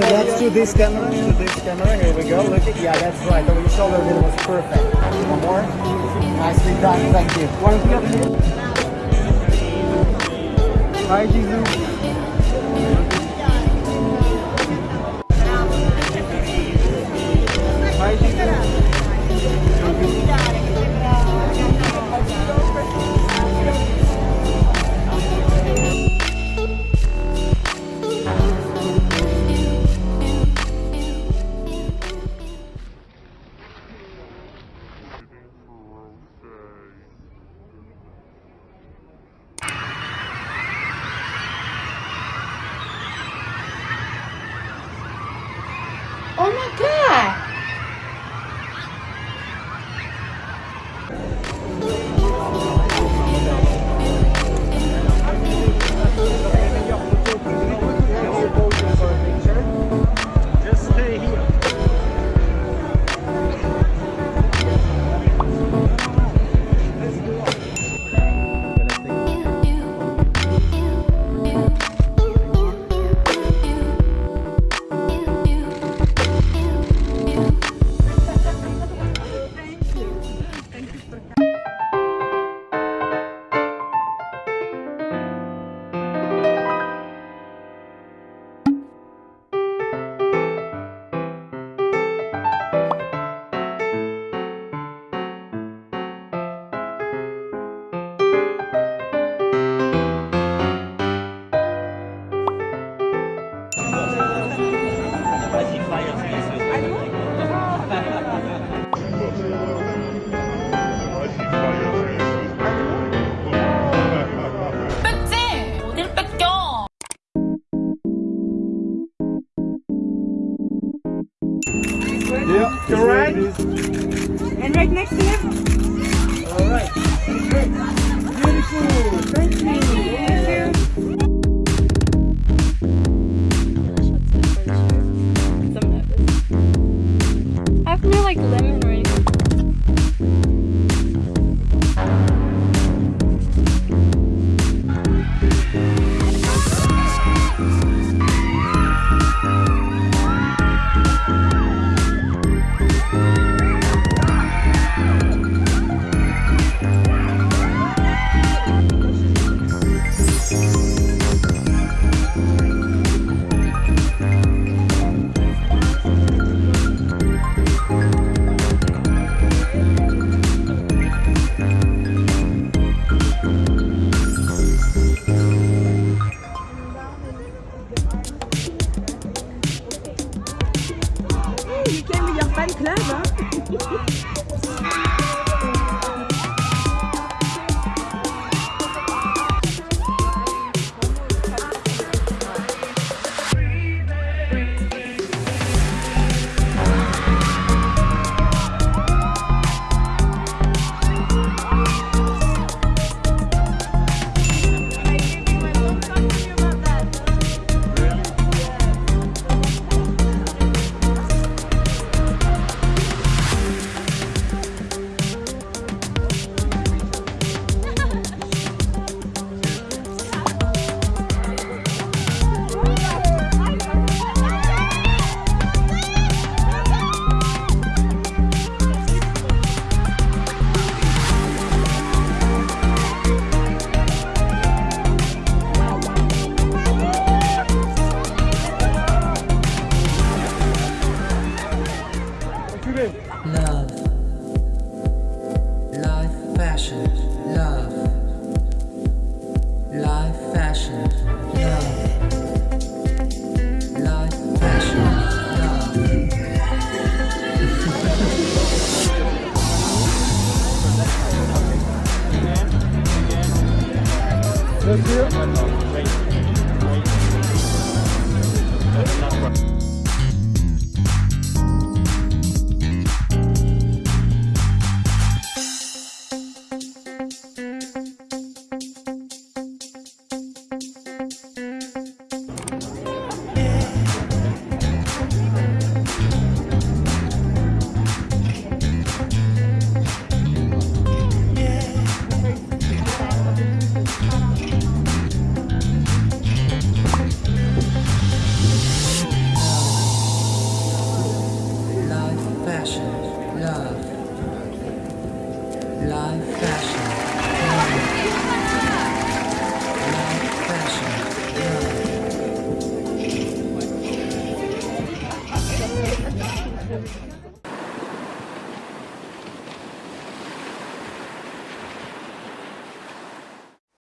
that's to this camera, to this camera. Here we go. Look at, yeah, that's right. Over your shoulder, it was perfect. One more. Nicely done. Thank you. One more. Hi, Jesus. Oh my god! Yeah, you're right. And right next to him. All right. Beautiful. Thank you. Thank meilleur fan club. Hein